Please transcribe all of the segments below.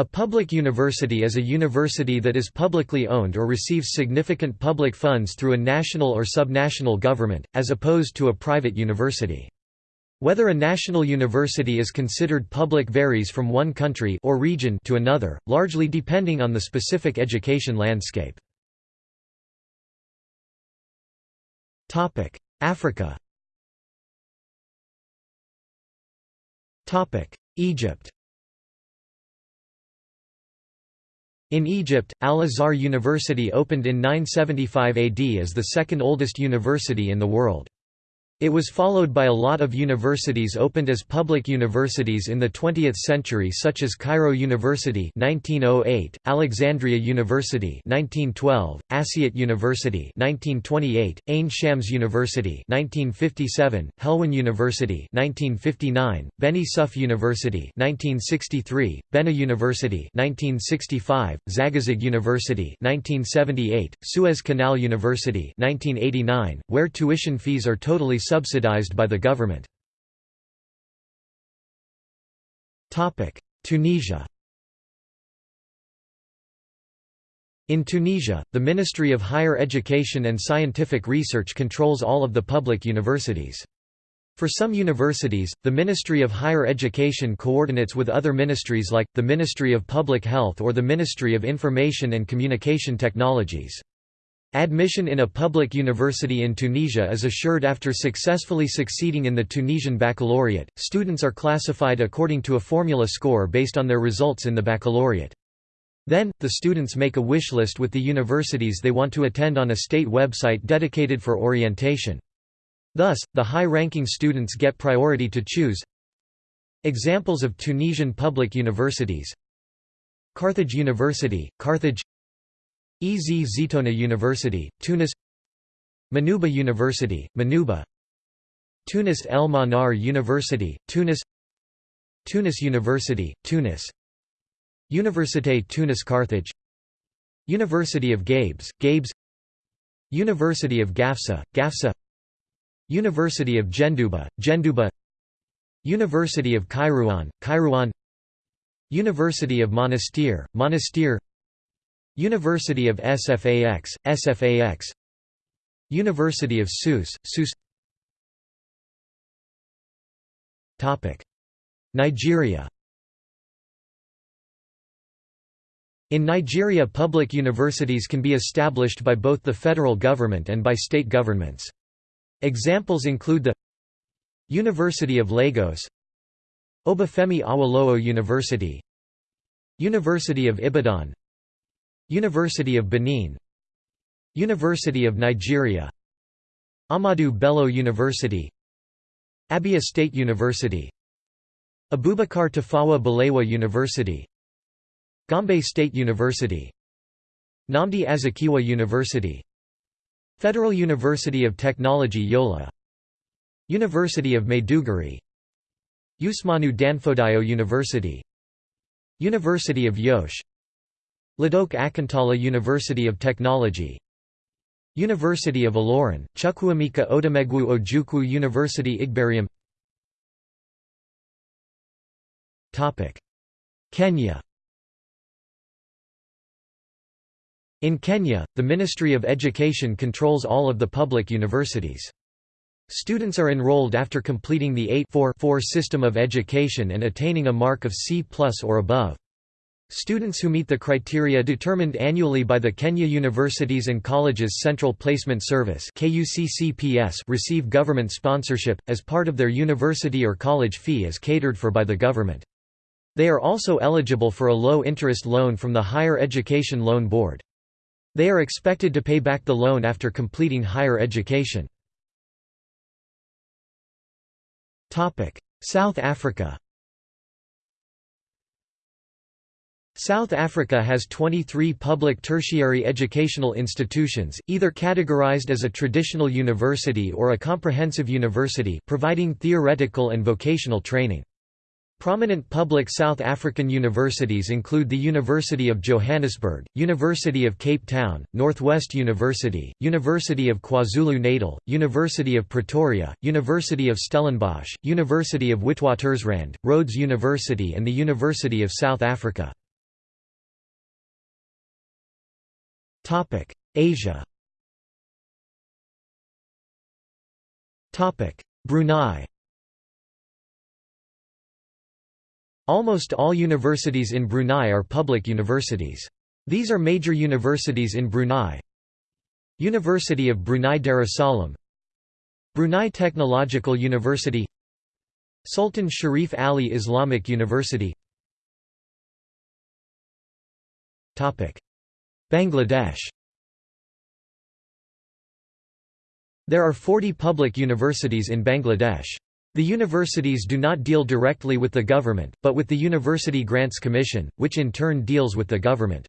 A public university is a university that is publicly owned or receives significant public funds through a national or subnational government, as opposed to a private university. Whether a national university is considered public varies from one country or region to another, largely depending on the specific education landscape. Africa Egypt In Egypt, Al-Azhar University opened in 975 AD as the second oldest university in the world. It was followed by a lot of universities opened as public universities in the 20th century such as Cairo University 1908, Alexandria University 1912, Asyut University 1928, Ain Shams University 1957, Helwan University 1959, Beni Suef University 1963, Benha University 1965, Zagazig University 1978, Suez Canal University 1989, where tuition fees are totally subsidized by the government. Tunisia In Tunisia, the Ministry of Higher Education and Scientific Research controls all of the public universities. For some universities, the Ministry of Higher Education coordinates with other ministries like, the Ministry of Public Health or the Ministry of Information and Communication Technologies. Admission in a public university in Tunisia is assured after successfully succeeding in the Tunisian baccalaureate. Students are classified according to a formula score based on their results in the baccalaureate. Then, the students make a wish list with the universities they want to attend on a state website dedicated for orientation. Thus, the high-ranking students get priority to choose. Examples of Tunisian public universities Carthage University, Carthage Ez Zitouna University, Tunis Manuba University, Manuba Tunis El Manar University, Tunis Tunis University, Tunis Université Tunis Carthage University of Gabes, Gabes University of Gafsa, Gafsa University of Jendouba, Jendouba University of Kairouan, Kairouan University of Monastir, Monastir University of SFAX, SFAX University of Sousse, Sousse Nigeria. In Nigeria public universities can be established by both the federal government and by state governments. Examples include the University of Lagos Obafemi Awolowo University University of Ibadan University of Benin University of Nigeria Ahmadu Bello University Abia State University Abubakar Tafawa Balewa University Gombe State University Nnamdi Azikiwe University Federal University of Technology Yola University of Maiduguri Usmanu Danfodiyo University University of Yosh Ladoke Akintola University of Technology University of Ilorin, Chukwuemeka Odumegwu Ojukwu University Igbariam Kenya In Kenya, the Ministry of Education controls all of the public universities. Students are enrolled after completing the 8-4 system of education and attaining a mark of C or above. Students who meet the criteria determined annually by the Kenya Universities and Colleges Central Placement Service receive government sponsorship, as part of their university or college fee is catered for by the government. They are also eligible for a low-interest loan from the Higher Education Loan Board. They are expected to pay back the loan after completing higher education. South Africa South Africa has 23 public tertiary educational institutions, either categorized as a traditional university or a comprehensive university providing theoretical and vocational training. Prominent public South African universities include the University of Johannesburg, University of Cape Town, Northwest University, University of KwaZulu-Natal, University of Pretoria, University of Stellenbosch, University of Witwatersrand, Rhodes University and the University of South Africa. Asia. Brunei. Almost all universities in Brunei are public universities. These are major universities in Brunei. University of Brunei Darussalam. Brunei Technological University. Sultan Sharif Ali Islamic University Bangladesh There are 40 public universities in Bangladesh. The universities do not deal directly with the government, but with the University Grants Commission, which in turn deals with the government.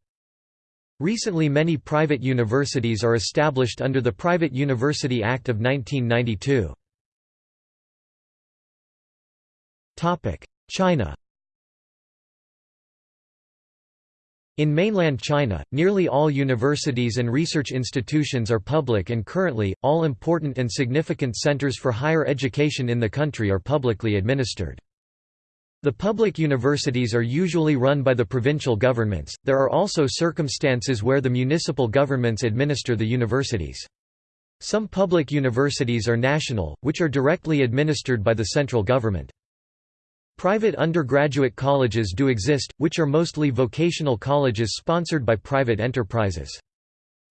Recently many private universities are established under the Private University Act of 1992. China In mainland China, nearly all universities and research institutions are public and currently, all important and significant centers for higher education in the country are publicly administered. The public universities are usually run by the provincial governments, there are also circumstances where the municipal governments administer the universities. Some public universities are national, which are directly administered by the central government. Private undergraduate colleges do exist, which are mostly vocational colleges sponsored by private enterprises.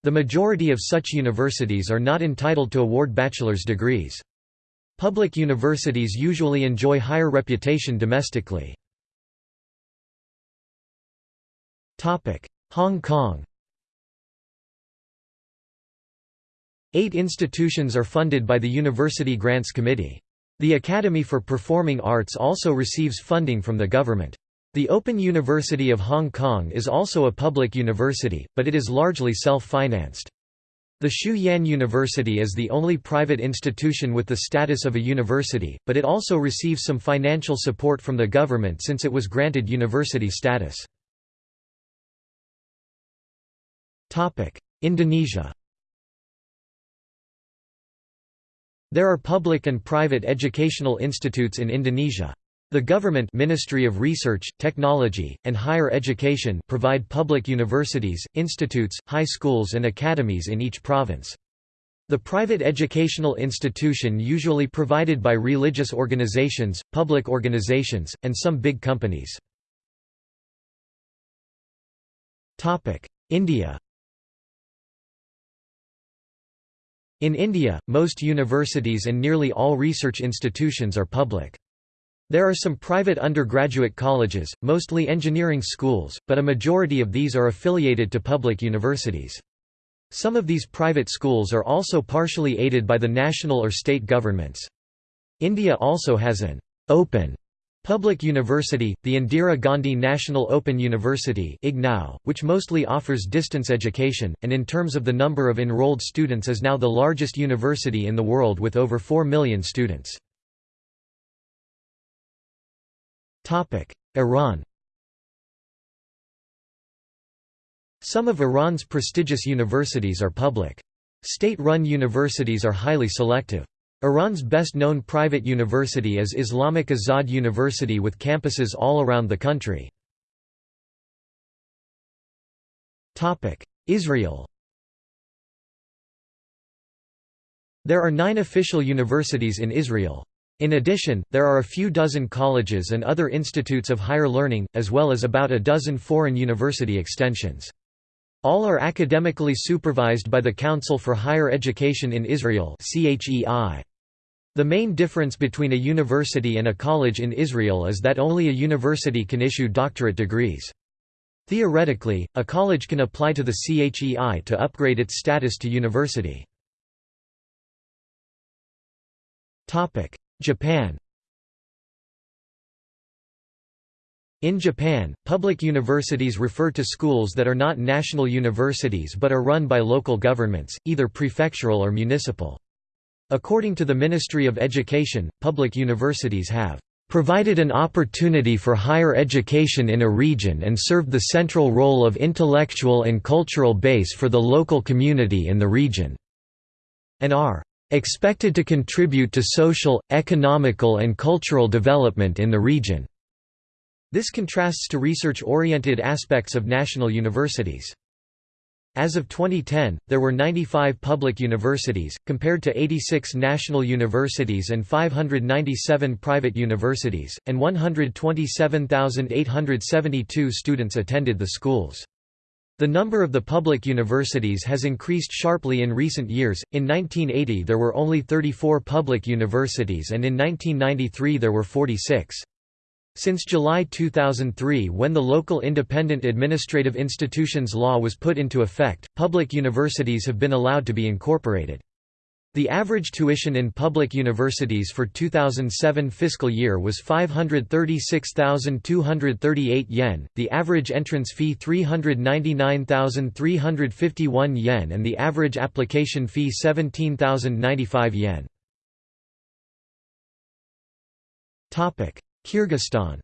The majority of such universities are not entitled to award bachelor's degrees. Public universities usually enjoy higher reputation domestically. Hong Kong Eight institutions are funded by the University Grants Committee. The Academy for Performing Arts also receives funding from the government. The Open University of Hong Kong is also a public university, but it is largely self-financed. The Shue Yan University is the only private institution with the status of a university, but it also receives some financial support from the government since it was granted university status. Indonesia There are public and private educational institutes in Indonesia. The government Ministry of Research, Technology, and Higher Education provide public universities, institutes, high schools and academies in each province. The private educational institution usually provided by religious organizations, public organizations, and some big companies. India In India, most universities and nearly all research institutions are public. There are some private undergraduate colleges, mostly engineering schools, but a majority of these are affiliated to public universities. Some of these private schools are also partially aided by the national or state governments. India also has an open Public University, the Indira Gandhi National Open University which mostly offers distance education, and in terms of the number of enrolled students is now the largest university in the world with over 4 million students. Iran Some of Iran's prestigious universities are public. State-run universities are highly selective. Iran's best-known private university is Islamic Azad University with campuses all around the country. Israel There are nine official universities in Israel. In addition, there are a few dozen colleges and other institutes of higher learning, as well as about a dozen foreign university extensions. All are academically supervised by the Council for Higher Education in Israel CHEI. The main difference between a university and a college in Israel is that only a university can issue doctorate degrees. Theoretically, a college can apply to the CHEI to upgrade its status to university. Japan In Japan, public universities refer to schools that are not national universities but are run by local governments, either prefectural or municipal. According to the Ministry of Education, public universities have provided an opportunity for higher education in a region and served the central role of intellectual and cultural base for the local community in the region", and are "...expected to contribute to social, economical and cultural development in the region." This contrasts to research-oriented aspects of national universities. As of 2010, there were 95 public universities, compared to 86 national universities and 597 private universities, and 127,872 students attended the schools. The number of the public universities has increased sharply in recent years. In 1980 there were only 34 public universities and in 1993 there were 46. Since July 2003 when the Local Independent Administrative Institutions Law was put into effect, public universities have been allowed to be incorporated. The average tuition in public universities for 2007 fiscal year was 536,238 yen, the average entrance fee 399,351 yen and the average application fee 17,095 yen. Kyrgyzstan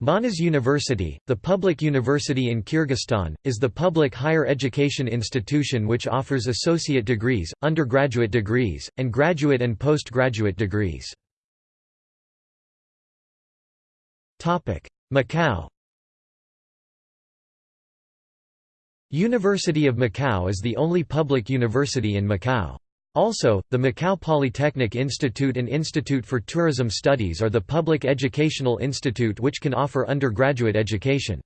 Manas University, the public university in Kyrgyzstan, is the public higher education institution which offers associate degrees, undergraduate degrees, and graduate and postgraduate degrees. Macau University of Macau is the only public university in Macau. Also, the Macau Polytechnic Institute and Institute for Tourism Studies are the public educational institute which can offer undergraduate education.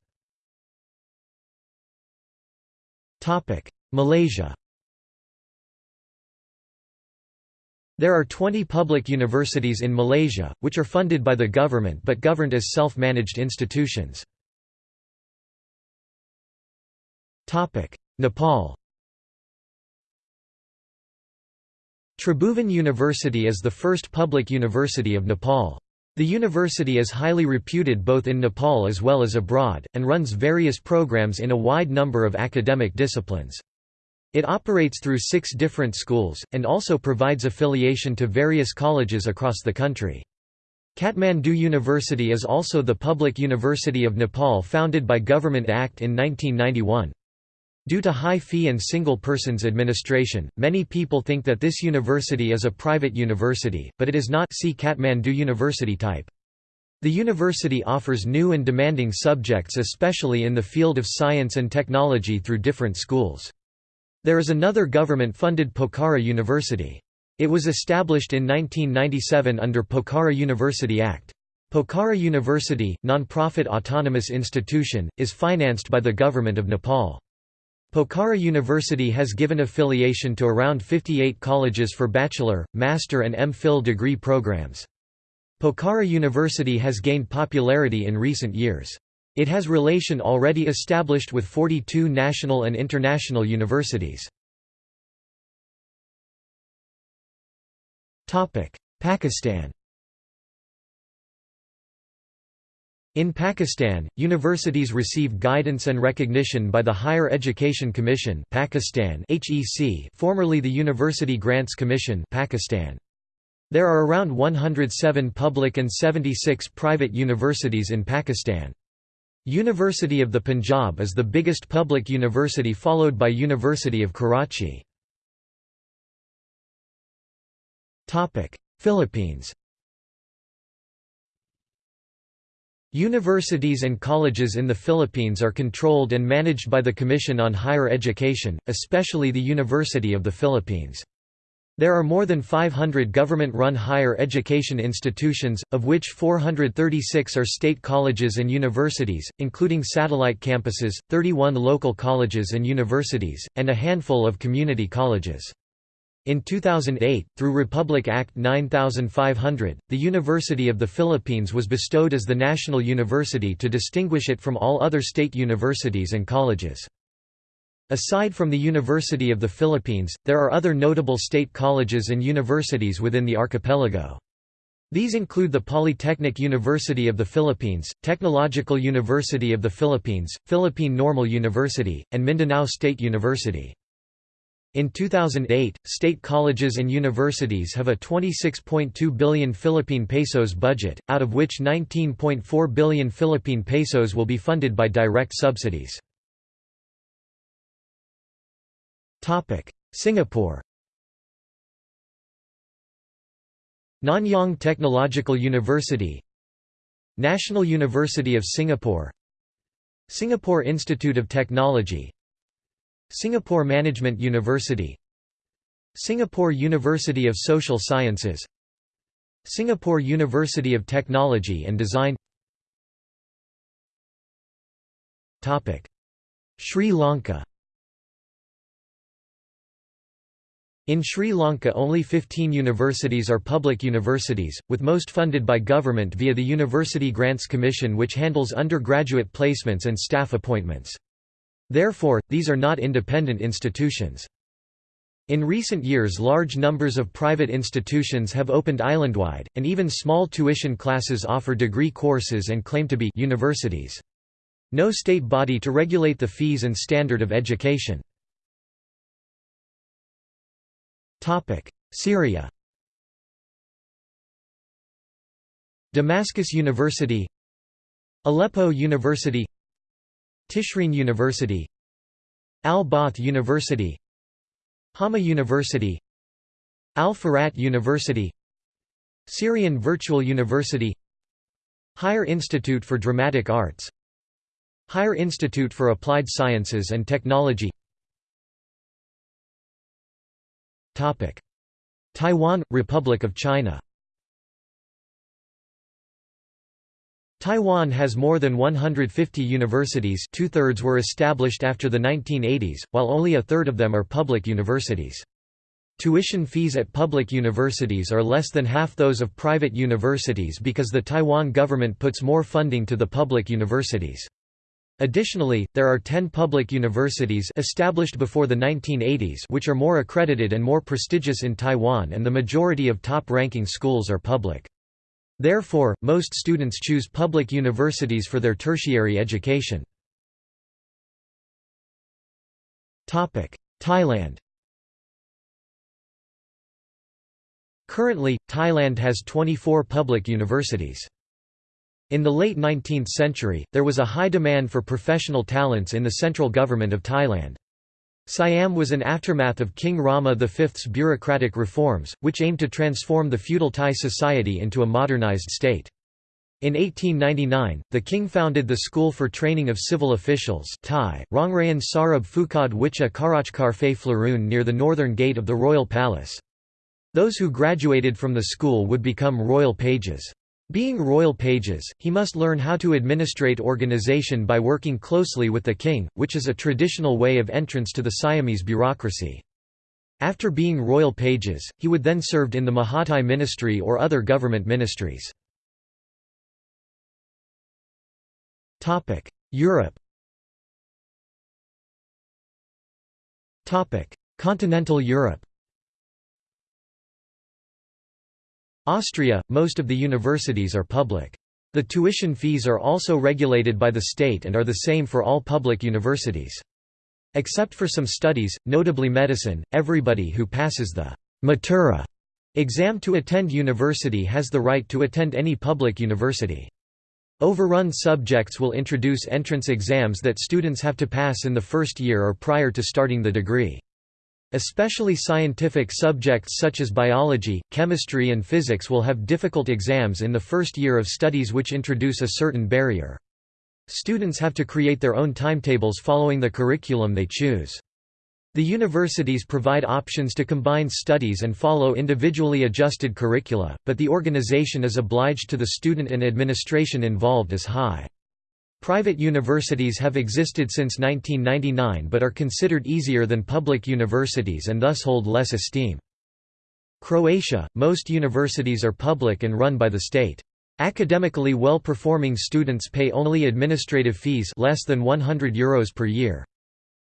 Malaysia There are 20 public universities in Malaysia, which are funded by the government but governed as self-managed institutions. Nepal Tribhuvan University is the first public university of Nepal. The university is highly reputed both in Nepal as well as abroad, and runs various programs in a wide number of academic disciplines. It operates through six different schools, and also provides affiliation to various colleges across the country. Kathmandu University is also the public university of Nepal founded by Government Act in 1991. Due to high fee and single persons administration, many people think that this university is a private university, but it is not see Kathmandu University type. The university offers new and demanding subjects especially in the field of science and technology through different schools. There is another government-funded Pokhara University. It was established in 1997 under Pokhara University Act. Pokhara University, non-profit autonomous institution, is financed by the Government of Nepal. Pokhara University has given affiliation to around 58 colleges for bachelor, master and M.Phil degree programs. Pokhara University has gained popularity in recent years. It has relation already established with 42 national and international universities. Pakistan In Pakistan, universities receive guidance and recognition by the Higher Education Commission Pakistan HEC, formerly the University Grants Commission Pakistan. There are around 107 public and 76 private universities in Pakistan. University of the Punjab is the biggest public university followed by University of Karachi. Philippines Universities and colleges in the Philippines are controlled and managed by the Commission on Higher Education, especially the University of the Philippines. There are more than 500 government-run higher education institutions, of which 436 are state colleges and universities, including satellite campuses, 31 local colleges and universities, and a handful of community colleges. In 2008, through Republic Act 9500, the University of the Philippines was bestowed as the national university to distinguish it from all other state universities and colleges. Aside from the University of the Philippines, there are other notable state colleges and universities within the archipelago. These include the Polytechnic University of the Philippines, Technological University of the Philippines, Philippine Normal University, and Mindanao State University. In 2008, state colleges and universities have a 26.2 billion Philippine pesos budget, out of which 19.4 billion Philippine pesos will be funded by direct subsidies. Singapore Nanyang Technological University National University of Singapore Singapore Institute of Technology Singapore Management University Singapore University of Social Sciences Singapore University of Technology and Design. Sri Lanka. In Sri Lanka only 15 universities are public universities, with most funded by government via the University Grants Commission which handles undergraduate placements and staff appointments. Therefore, these are not independent institutions. In recent years large numbers of private institutions have opened islandwide, and even small tuition classes offer degree courses and claim to be universities. No state body to regulate the fees and standard of education. Syria Damascus University Aleppo University Tishreen University Al-Baath University Hama University Al-Furat University Syrian Virtual University Higher Institute for Dramatic Arts Higher Institute for Applied Sciences and Technology. Taiwan – Republic of China Taiwan has more than 150 universities two-thirds were established after the 1980s, while only a third of them are public universities. Tuition fees at public universities are less than half those of private universities because the Taiwan government puts more funding to the public universities. Additionally, there are 10 public universities established before the 1980s which are more accredited and more prestigious in Taiwan and the majority of top-ranking schools are public. Therefore, most students choose public universities for their tertiary education. Thailand Currently, Thailand has 24 public universities. In the late 19th century, there was a high demand for professional talents in the central government of Thailand. Siam was an aftermath of King Rama V's bureaucratic reforms, which aimed to transform the feudal Thai society into a modernized state. In 1899, the king founded the School for Training of Civil Officials Thai, Rongrayan Sarab Phukad Wicha Karachkar Fe Flaroon near the northern gate of the royal palace. Those who graduated from the school would become royal pages. Being royal pages, he must learn how to administrate organization by working closely with the king, which is a traditional way of entrance to the Siamese bureaucracy. After being royal pages, he would then served in the Mahathai ministry or other government ministries. Europe Continental Europe Austria, most of the universities are public. The tuition fees are also regulated by the state and are the same for all public universities. Except for some studies, notably medicine, everybody who passes the Matura exam to attend university has the right to attend any public university. Overrun subjects will introduce entrance exams that students have to pass in the first year or prior to starting the degree. Especially scientific subjects such as biology, chemistry and physics will have difficult exams in the first year of studies which introduce a certain barrier. Students have to create their own timetables following the curriculum they choose. The universities provide options to combine studies and follow individually adjusted curricula, but the organization is obliged to the student and administration involved as high. Private universities have existed since 1999 but are considered easier than public universities and thus hold less esteem. Croatia – Most universities are public and run by the state. Academically well-performing students pay only administrative fees less than €100 Euros per year.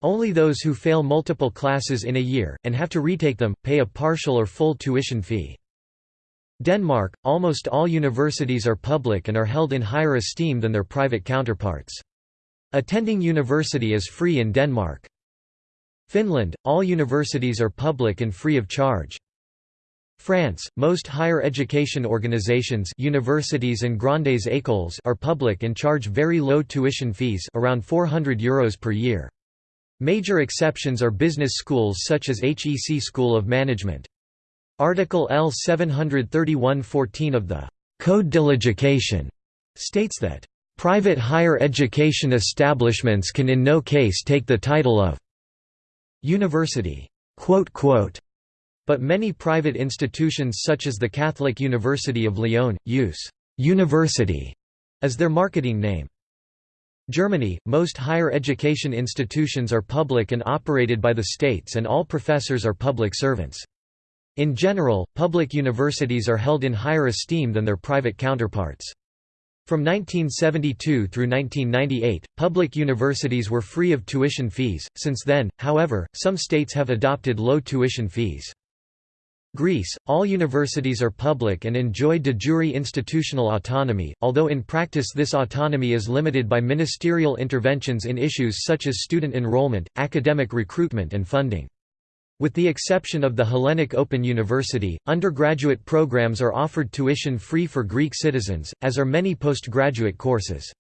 Only those who fail multiple classes in a year, and have to retake them, pay a partial or full tuition fee. Denmark, almost all universities are public and are held in higher esteem than their private counterparts. Attending university is free in Denmark. Finland, all universities are public and free of charge. France, most higher education organizations universities and grandes écoles are public and charge very low tuition fees around 400 euros per year. Major exceptions are business schools such as HEC School of Management. Article L 731-14 of the Code de l'Éducation states that Private higher education establishments can in no case take the title of university. But many private institutions such as the Catholic University of Lyon, use «university» as their marketing name. Germany, most higher education institutions are public and operated by the states and all professors are public servants. In general, public universities are held in higher esteem than their private counterparts. From 1972 through 1998, public universities were free of tuition fees. Since then, however, some states have adopted low tuition fees. Greece, all universities are public and enjoy de jure institutional autonomy, although in practice this autonomy is limited by ministerial interventions in issues such as student enrollment, academic recruitment and funding. With the exception of the Hellenic Open University, undergraduate programs are offered tuition-free for Greek citizens, as are many postgraduate courses.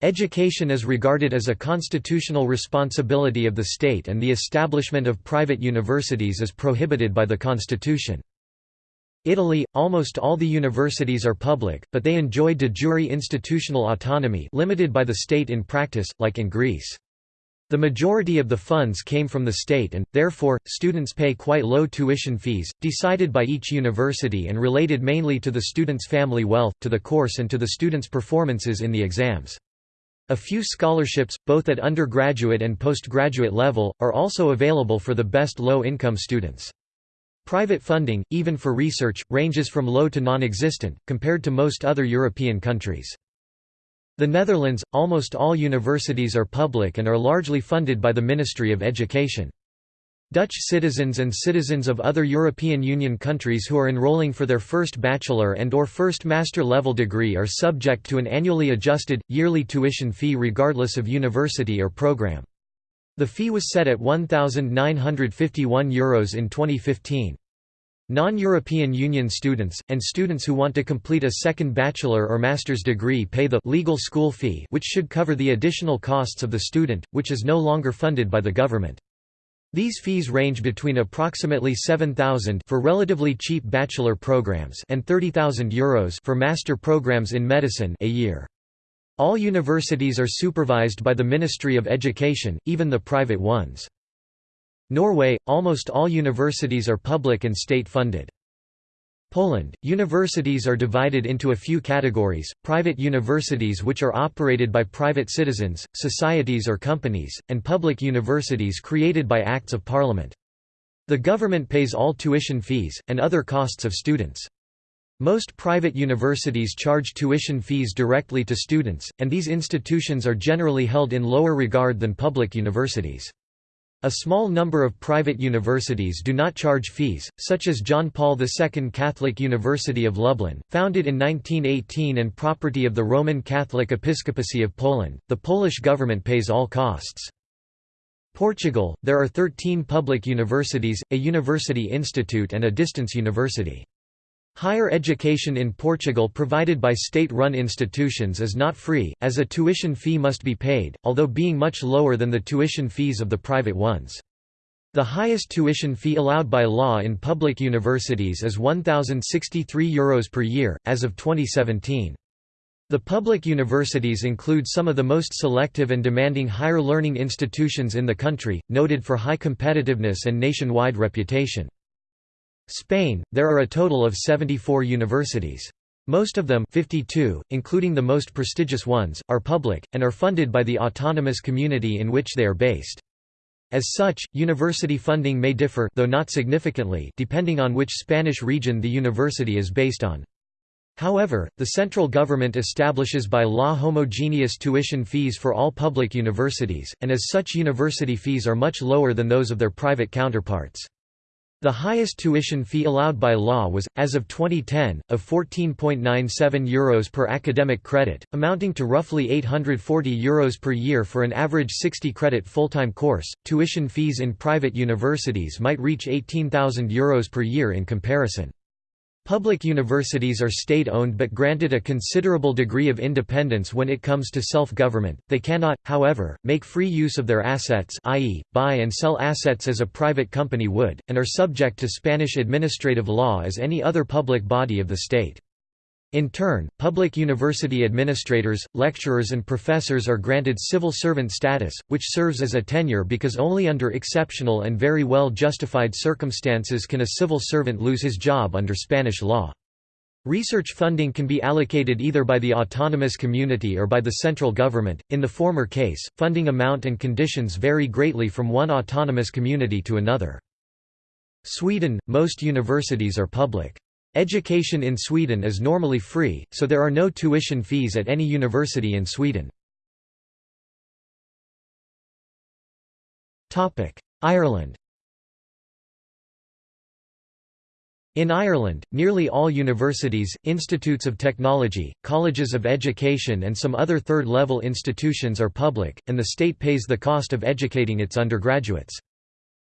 Education is regarded as a constitutional responsibility of the state and the establishment of private universities is prohibited by the constitution. Italy, almost all the universities are public, but they enjoy de jure institutional autonomy limited by the state in practice, like in Greece. The majority of the funds came from the state and, therefore, students pay quite low tuition fees, decided by each university and related mainly to the student's family wealth, to the course and to the student's performances in the exams. A few scholarships, both at undergraduate and postgraduate level, are also available for the best low-income students. Private funding, even for research, ranges from low to non-existent, compared to most other European countries. The Netherlands, almost all universities are public and are largely funded by the Ministry of Education. Dutch citizens and citizens of other European Union countries who are enrolling for their first bachelor and or first master level degree are subject to an annually adjusted, yearly tuition fee regardless of university or program. The fee was set at €1,951 Euros in 2015. Non-European Union students, and students who want to complete a second bachelor or master's degree pay the legal school fee which should cover the additional costs of the student, which is no longer funded by the government. These fees range between approximately 7,000 for relatively cheap bachelor programs and 30,000 euros for master programs in medicine a year. All universities are supervised by the Ministry of Education, even the private ones. Norway, almost all universities are public and state-funded. Poland, universities are divided into a few categories, private universities which are operated by private citizens, societies or companies, and public universities created by acts of parliament. The government pays all tuition fees, and other costs of students. Most private universities charge tuition fees directly to students, and these institutions are generally held in lower regard than public universities. A small number of private universities do not charge fees, such as John Paul II Catholic University of Lublin, founded in 1918 and property of the Roman Catholic Episcopacy of Poland. The Polish government pays all costs. Portugal, there are 13 public universities, a university institute and a distance university. Higher education in Portugal provided by state-run institutions is not free, as a tuition fee must be paid, although being much lower than the tuition fees of the private ones. The highest tuition fee allowed by law in public universities is €1,063 Euros per year, as of 2017. The public universities include some of the most selective and demanding higher learning institutions in the country, noted for high competitiveness and nationwide reputation. Spain, there are a total of 74 universities. Most of them 52, including the most prestigious ones, are public, and are funded by the autonomous community in which they are based. As such, university funding may differ though not significantly depending on which Spanish region the university is based on. However, the central government establishes by law homogeneous tuition fees for all public universities, and as such university fees are much lower than those of their private counterparts. The highest tuition fee allowed by law was, as of 2010, of €14.97 Euros per academic credit, amounting to roughly €840 Euros per year for an average 60-credit full-time course. Tuition fees in private universities might reach €18,000 Euros per year in comparison. Public universities are state-owned but granted a considerable degree of independence when it comes to self-government. They cannot, however, make free use of their assets i.e., buy and sell assets as a private company would, and are subject to Spanish administrative law as any other public body of the state. In turn, public university administrators, lecturers and professors are granted civil servant status, which serves as a tenure because only under exceptional and very well justified circumstances can a civil servant lose his job under Spanish law. Research funding can be allocated either by the autonomous community or by the central government. In the former case, funding amount and conditions vary greatly from one autonomous community to another. Sweden, most universities are public. Education in Sweden is normally free, so there are no tuition fees at any university in Sweden. Ireland In Ireland, nearly all universities, institutes of technology, colleges of education and some other third-level institutions are public, and the state pays the cost of educating its undergraduates.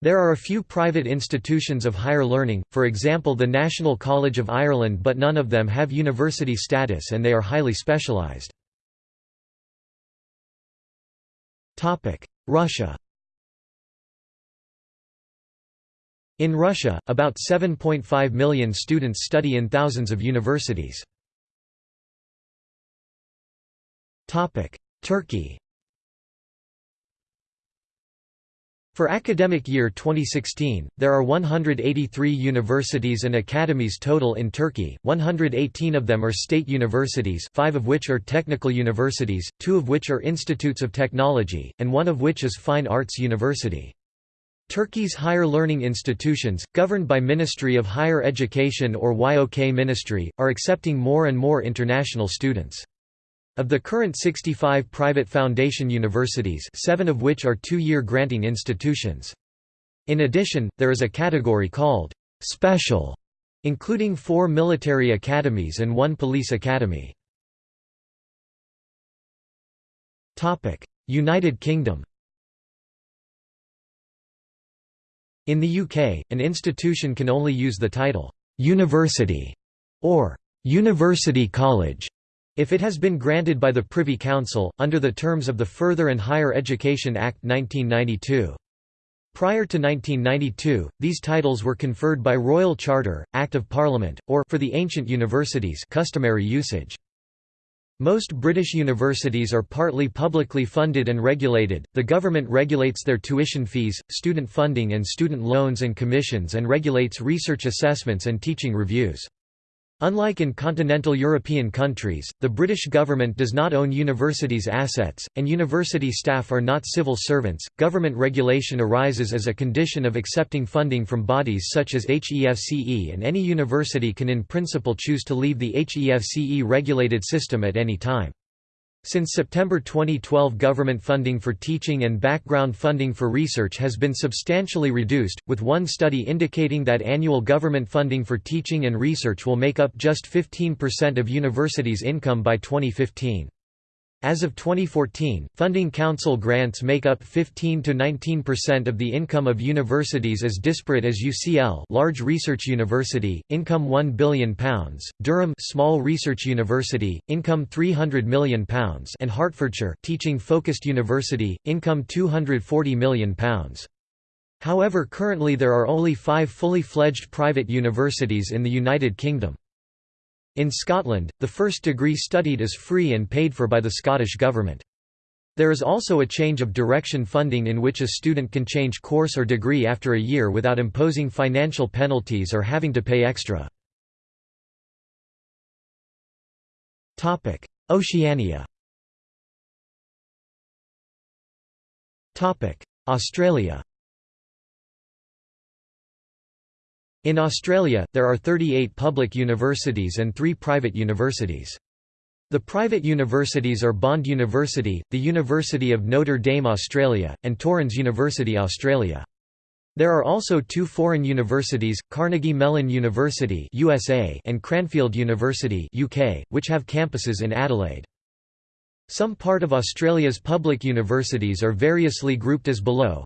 There are a few private institutions of higher learning, for example the National College of Ireland but none of them have university status and they are highly specialised. Russia In Russia, about 7.5 million students study in thousands of universities. Turkey For academic year 2016, there are 183 universities and academies total in Turkey, 118 of them are state universities five of which are technical universities, two of which are institutes of technology, and one of which is fine arts university. Turkey's higher learning institutions, governed by Ministry of Higher Education or YOK Ministry, are accepting more and more international students. Of the current 65 private foundation universities seven of which are two-year granting institutions. In addition, there is a category called «special», including four military academies and one police academy. United Kingdom In the UK, an institution can only use the title «university» or «university college» If it has been granted by the Privy Council, under the terms of the Further and Higher Education Act 1992. Prior to 1992, these titles were conferred by Royal Charter, Act of Parliament, or for the ancient universities customary usage. Most British universities are partly publicly funded and regulated. The government regulates their tuition fees, student funding and student loans and commissions and regulates research assessments and teaching reviews. Unlike in continental European countries, the British government does not own universities' assets, and university staff are not civil servants. Government regulation arises as a condition of accepting funding from bodies such as HEFCE, and any university can in principle choose to leave the HEFCE regulated system at any time. Since September 2012 government funding for teaching and background funding for research has been substantially reduced, with one study indicating that annual government funding for teaching and research will make up just 15% of universities' income by 2015. As of 2014, funding council grants make up 15 to 19% of the income of universities as disparate as UCL, large research university, income 1 billion pounds, Durham, small research university, income 300 million pounds, and Hertfordshire, teaching focused university, income 240 million pounds. However currently there are only 5 fully fledged private universities in the United Kingdom. In Scotland, the first degree studied is free and paid for by the Scottish Government. There is also a change of direction funding in which a student can change course or degree after a year without imposing financial penalties or having to pay extra. Oceania Australia In Australia, there are 38 public universities and three private universities. The private universities are Bond University, the University of Notre Dame Australia, and Torrens University Australia. There are also two foreign universities, Carnegie Mellon University USA and Cranfield University UK, which have campuses in Adelaide. Some part of Australia's public universities are variously grouped as below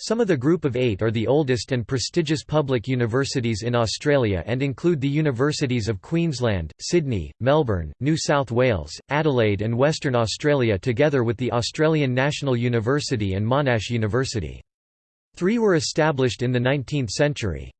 some of the group of eight are the oldest and prestigious public universities in Australia and include the universities of Queensland, Sydney, Melbourne, New South Wales, Adelaide and Western Australia together with the Australian National University and Monash University. Three were established in the 19th century.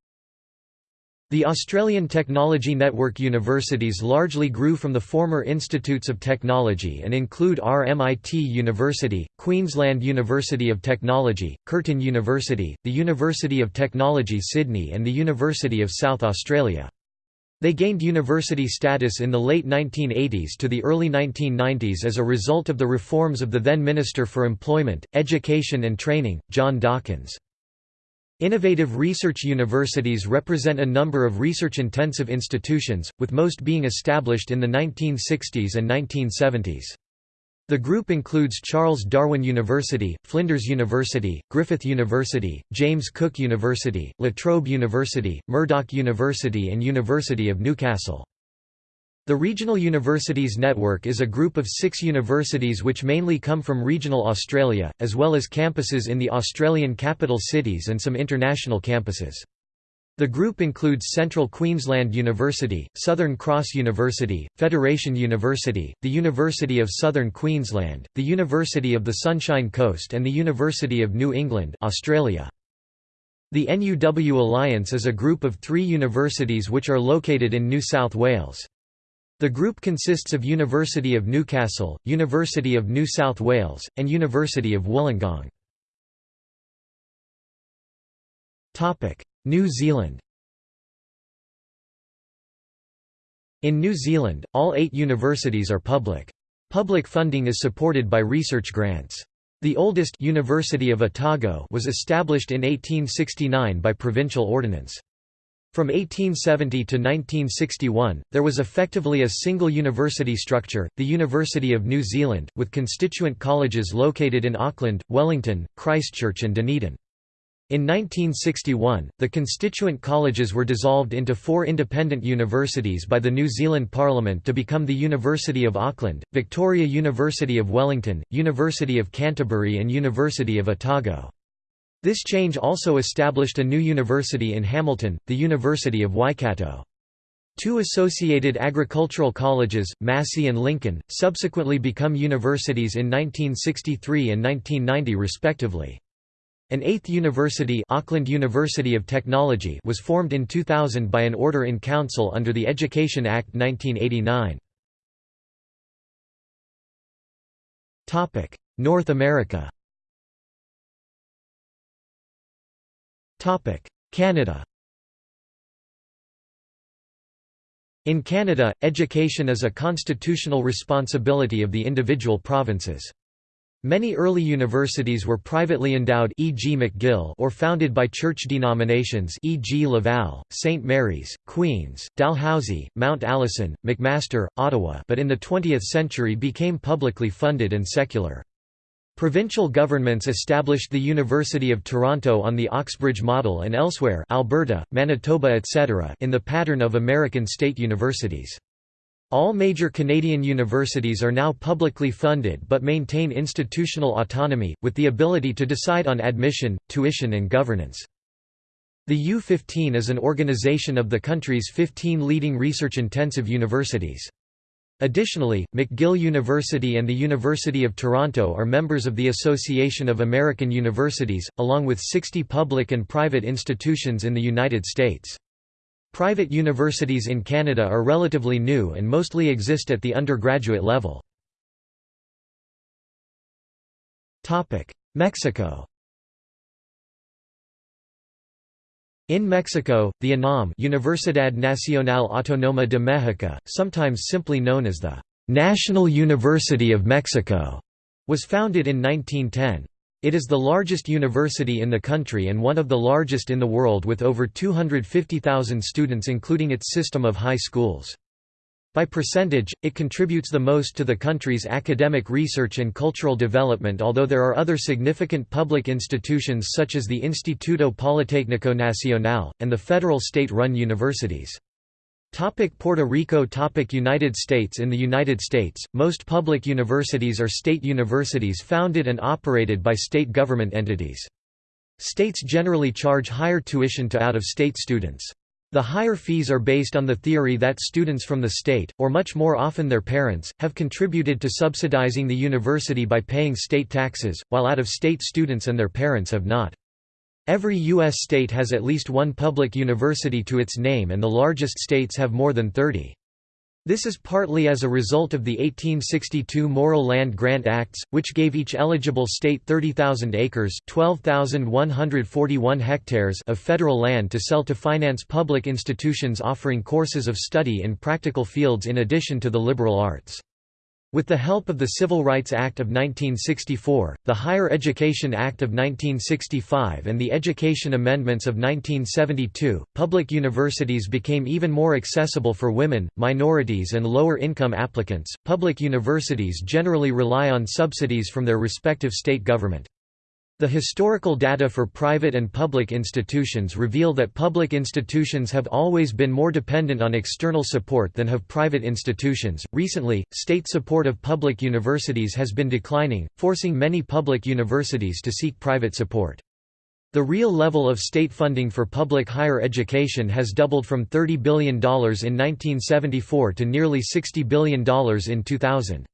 The Australian Technology Network universities largely grew from the former Institutes of Technology and include RMIT University, Queensland University of Technology, Curtin University, the University of Technology Sydney and the University of South Australia. They gained university status in the late 1980s to the early 1990s as a result of the reforms of the then Minister for Employment, Education and Training, John Dawkins. Innovative research universities represent a number of research-intensive institutions, with most being established in the 1960s and 1970s. The group includes Charles Darwin University, Flinders University, Griffith University, James Cook University, La Trobe University, Murdoch University and University of Newcastle. The Regional Universities Network is a group of six universities which mainly come from regional Australia, as well as campuses in the Australian capital cities and some international campuses. The group includes Central Queensland University, Southern Cross University, Federation University, the University of Southern Queensland, the University of the Sunshine Coast and the University of New England Australia. The NUW Alliance is a group of three universities which are located in New South Wales. The group consists of University of Newcastle, University of New South Wales, and University of Wollongong. New Zealand In New Zealand, all eight universities are public. Public funding is supported by research grants. The oldest University of Otago was established in 1869 by provincial ordinance. From 1870 to 1961, there was effectively a single university structure, the University of New Zealand, with constituent colleges located in Auckland, Wellington, Christchurch and Dunedin. In 1961, the constituent colleges were dissolved into four independent universities by the New Zealand Parliament to become the University of Auckland, Victoria University of Wellington, University of Canterbury and University of Otago. This change also established a new university in Hamilton, the University of Waikato. Two associated agricultural colleges, Massey and Lincoln, subsequently become universities in 1963 and 1990 respectively. An eighth university Auckland University of Technology was formed in 2000 by an order in council under the Education Act 1989. North America Canada In Canada, education is a constitutional responsibility of the individual provinces. Many early universities were privately endowed e.g. McGill or founded by church denominations e.g. Laval, St. Mary's, Queen's, Dalhousie, Mount Allison, McMaster, Ottawa but in the 20th century became publicly funded and secular. Provincial governments established the University of Toronto on the Oxbridge model and elsewhere Alberta, Manitoba etc. in the pattern of American state universities. All major Canadian universities are now publicly funded but maintain institutional autonomy, with the ability to decide on admission, tuition and governance. The U15 is an organization of the country's 15 leading research-intensive universities. Additionally, McGill University and the University of Toronto are members of the Association of American Universities, along with 60 public and private institutions in the United States. Private universities in Canada are relatively new and mostly exist at the undergraduate level. Mexico In Mexico, the UNAM Universidad Nacional Autónoma de México, sometimes simply known as the National University of Mexico, was founded in 1910. It is the largest university in the country and one of the largest in the world with over 250,000 students including its system of high schools. By percentage, it contributes the most to the country's academic research and cultural development although there are other significant public institutions such as the Instituto Politécnico Nacional, and the federal state-run universities. Topic Puerto Rico Topic United States In the United States, most public universities are state universities founded and operated by state government entities. States generally charge higher tuition to out-of-state students. The higher fees are based on the theory that students from the state, or much more often their parents, have contributed to subsidizing the university by paying state taxes, while out-of-state students and their parents have not. Every U.S. state has at least one public university to its name and the largest states have more than 30. This is partly as a result of the 1862 Morrill Land Grant Acts, which gave each eligible state 30,000 acres 12,141 hectares of federal land to sell to finance public institutions offering courses of study in practical fields in addition to the liberal arts. With the help of the Civil Rights Act of 1964, the Higher Education Act of 1965 and the Education Amendments of 1972, public universities became even more accessible for women, minorities and lower income applicants. Public universities generally rely on subsidies from their respective state government. The historical data for private and public institutions reveal that public institutions have always been more dependent on external support than have private institutions. Recently, state support of public universities has been declining, forcing many public universities to seek private support. The real level of state funding for public higher education has doubled from $30 billion in 1974 to nearly $60 billion in 2000.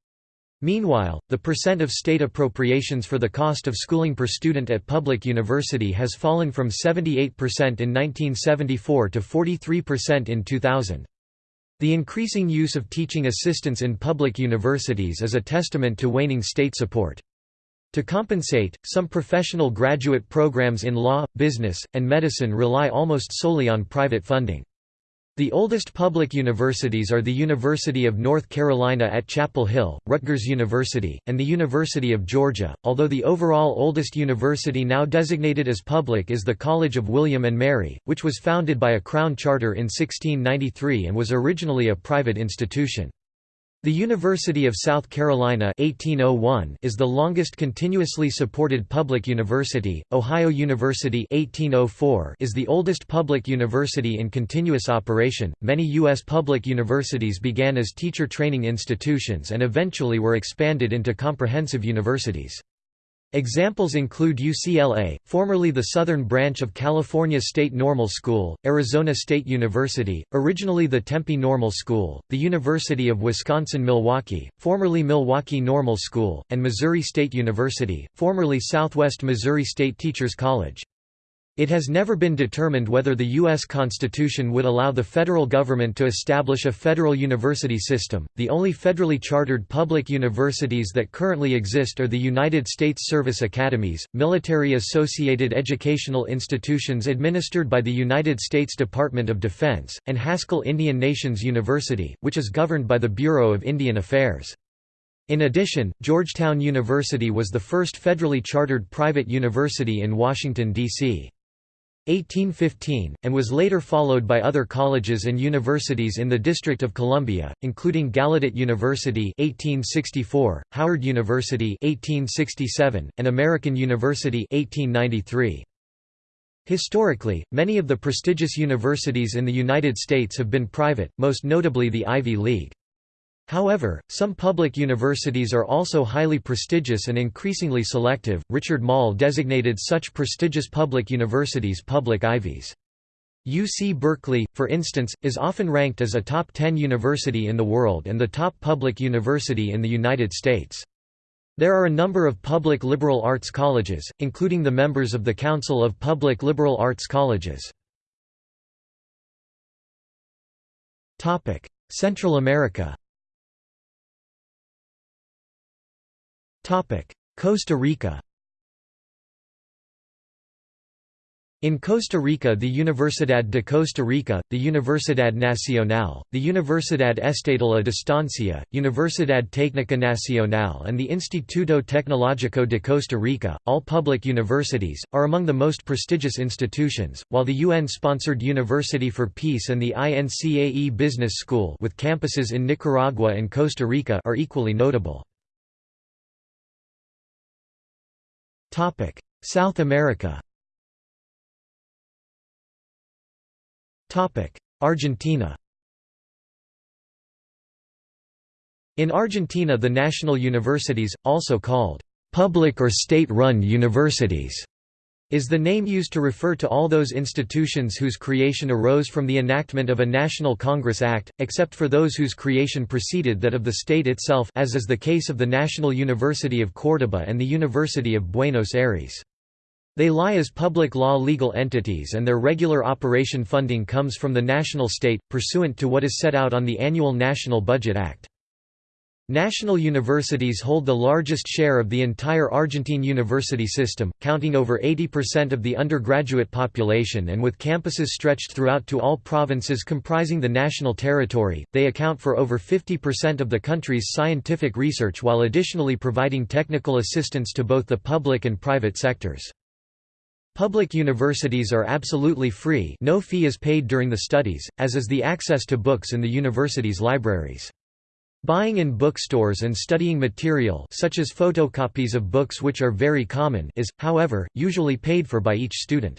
Meanwhile, the percent of state appropriations for the cost of schooling per student at public university has fallen from 78% in 1974 to 43% in 2000. The increasing use of teaching assistants in public universities is a testament to waning state support. To compensate, some professional graduate programs in law, business, and medicine rely almost solely on private funding. The oldest public universities are the University of North Carolina at Chapel Hill, Rutgers University, and the University of Georgia, although the overall oldest university now designated as public is the College of William and Mary, which was founded by a Crown Charter in 1693 and was originally a private institution. The University of South Carolina 1801 is the longest continuously supported public university. Ohio University 1804 is the oldest public university in continuous operation. Many U.S. public universities began as teacher training institutions and eventually were expanded into comprehensive universities. Examples include UCLA, formerly the southern branch of California State Normal School, Arizona State University, originally the Tempe Normal School, the University of Wisconsin-Milwaukee, formerly Milwaukee Normal School, and Missouri State University, formerly Southwest Missouri State Teachers College. It has never been determined whether the U.S. Constitution would allow the federal government to establish a federal university system. The only federally chartered public universities that currently exist are the United States Service Academies, military associated educational institutions administered by the United States Department of Defense, and Haskell Indian Nations University, which is governed by the Bureau of Indian Affairs. In addition, Georgetown University was the first federally chartered private university in Washington, D.C. 1815, and was later followed by other colleges and universities in the District of Columbia, including Gallaudet University 1864, Howard University 1867, and American University 1893. Historically, many of the prestigious universities in the United States have been private, most notably the Ivy League. However, some public universities are also highly prestigious and increasingly selective. Richard Moll designated such prestigious public universities public ivies. UC Berkeley, for instance, is often ranked as a top 10 university in the world and the top public university in the United States. There are a number of public liberal arts colleges, including the members of the Council of Public Liberal Arts Colleges. Central America Costa Rica In Costa Rica the Universidad de Costa Rica, the Universidad Nacional, the Universidad Estatal a Distancia, Universidad Técnica Nacional and the Instituto Tecnológico de Costa Rica, all public universities, are among the most prestigious institutions, while the UN-sponsored University for Peace and the INCAE Business School with campuses in Nicaragua and Costa Rica are equally notable. South America. Topic: Argentina. In Argentina the national universities, also called public or state-run universities, is the name used to refer to all those institutions whose creation arose from the enactment of a National Congress Act, except for those whose creation preceded that of the state itself as is the case of the National University of Córdoba and the University of Buenos Aires. They lie as public law legal entities and their regular operation funding comes from the national state, pursuant to what is set out on the annual National Budget Act. National universities hold the largest share of the entire Argentine university system, counting over 80% of the undergraduate population and with campuses stretched throughout to all provinces comprising the national territory, they account for over 50% of the country's scientific research while additionally providing technical assistance to both the public and private sectors. Public universities are absolutely free no fee is paid during the studies, as is the access to books in the university's libraries. Buying in bookstores and studying material such as photocopies of books which are very common is, however, usually paid for by each student.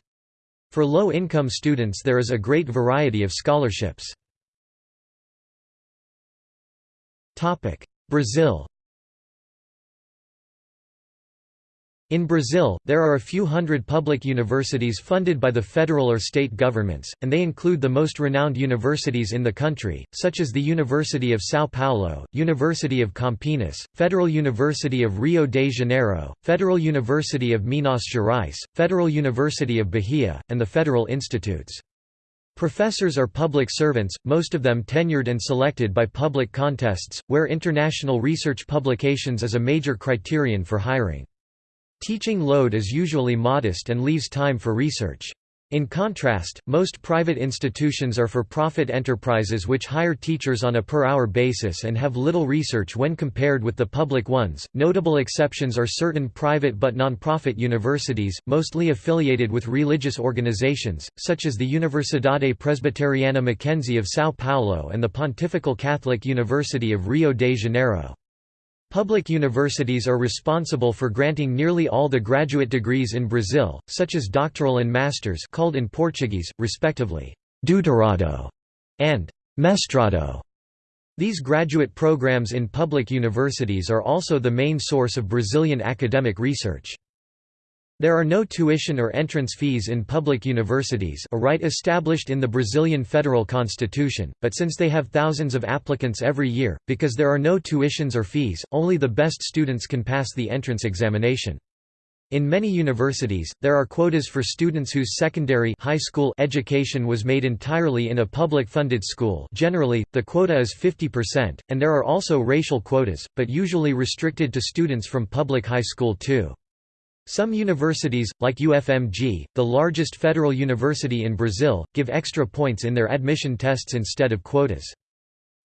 For low-income students there is a great variety of scholarships. Brazil In Brazil, there are a few hundred public universities funded by the federal or state governments, and they include the most renowned universities in the country, such as the University of São Paulo, University of Campinas, Federal University of Rio de Janeiro, Federal University of Minas Gerais, Federal University of Bahia, and the Federal Institutes. Professors are public servants, most of them tenured and selected by public contests, where international research publications is a major criterion for hiring. Teaching load is usually modest and leaves time for research. In contrast, most private institutions are for-profit enterprises which hire teachers on a per-hour basis and have little research when compared with the public ones. Notable exceptions are certain private but non-profit universities, mostly affiliated with religious organizations, such as the Universidade Presbiteriana Mackenzie of São Paulo and the Pontifical Catholic University of Rio de Janeiro. Public universities are responsible for granting nearly all the graduate degrees in Brazil, such as doctoral and masters called in Portuguese, respectively, doutorado and mestrado. These graduate programs in public universities are also the main source of Brazilian academic research. There are no tuition or entrance fees in public universities a right established in the Brazilian federal constitution, but since they have thousands of applicants every year, because there are no tuitions or fees, only the best students can pass the entrance examination. In many universities, there are quotas for students whose secondary high school education was made entirely in a public-funded school generally, the quota is 50%, and there are also racial quotas, but usually restricted to students from public high school too. Some universities, like UFMG, the largest federal university in Brazil, give extra points in their admission tests instead of quotas.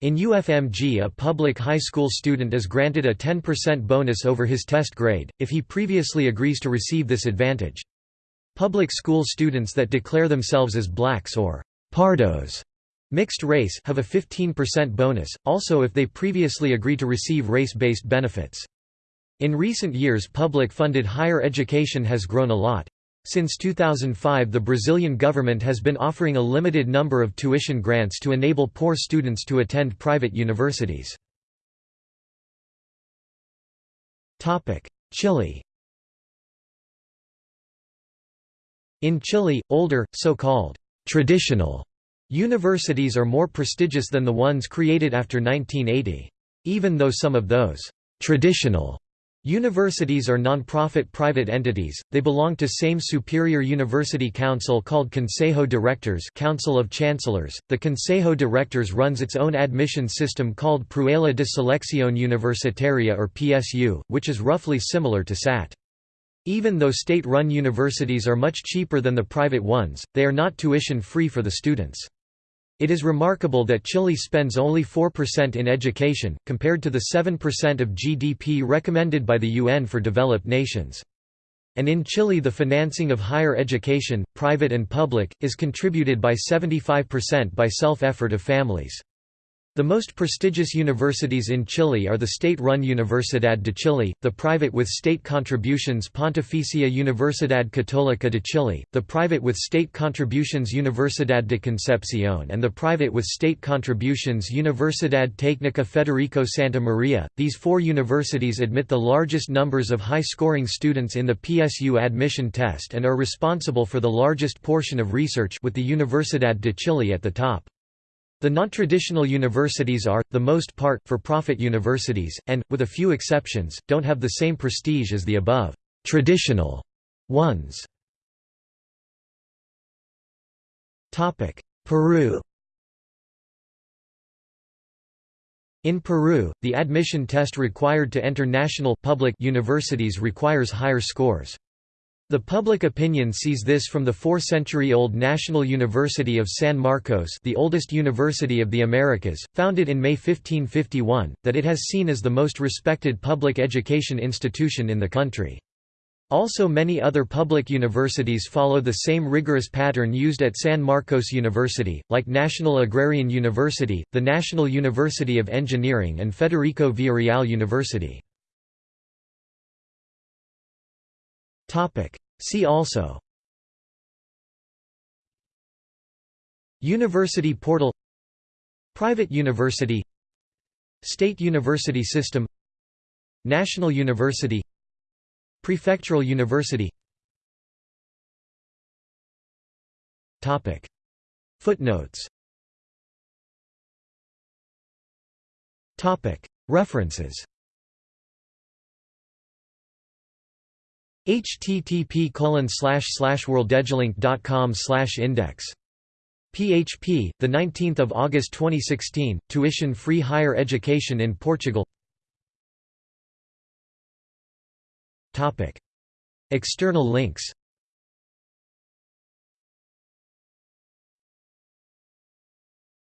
In UFMG a public high school student is granted a 10% bonus over his test grade, if he previously agrees to receive this advantage. Public school students that declare themselves as blacks or pardos mixed race have a 15% bonus, also if they previously agree to receive race-based benefits. In recent years public-funded higher education has grown a lot. Since 2005 the Brazilian government has been offering a limited number of tuition grants to enable poor students to attend private universities. Chile In Chile, older, so-called «traditional» universities are more prestigious than the ones created after 1980. Even though some of those «traditional» Universities are non-profit private entities, they belong to same superior university council called Consejo de Rectores Council of Chancellors. The Consejo de Rectores runs its own admission system called Prueba de Selección Universitaria or PSU, which is roughly similar to SAT. Even though state-run universities are much cheaper than the private ones, they are not tuition-free for the students. It is remarkable that Chile spends only 4% in education, compared to the 7% of GDP recommended by the UN for developed nations. And in Chile the financing of higher education, private and public, is contributed by 75% by self-effort of families. The most prestigious universities in Chile are the state-run Universidad de Chile, the private with state contributions Pontificia Universidad Católica de Chile, the private with state contributions Universidad de Concepción and the private with state contributions Universidad Técnica Federico Santa Maria. These four universities admit the largest numbers of high-scoring students in the PSU admission test and are responsible for the largest portion of research with the Universidad de Chile at the top. The non-traditional universities are, the most part, for-profit universities, and, with a few exceptions, don't have the same prestige as the above traditional ones. Peru In Peru, the admission test required to enter national public universities requires higher scores. The public opinion sees this from the four-century-old National University of San Marcos the oldest university of the Americas, founded in May 1551, that it has seen as the most respected public education institution in the country. Also many other public universities follow the same rigorous pattern used at San Marcos University, like National Agrarian University, the National University of Engineering and Federico Villarreal University. See also. University portal. Private university. State university system. National university. Prefectural university. Topic. Footnotes. Topic. References http colon slash slash slash index php the 19th of August 2016 tuition free higher education in Portugal. Topic. External links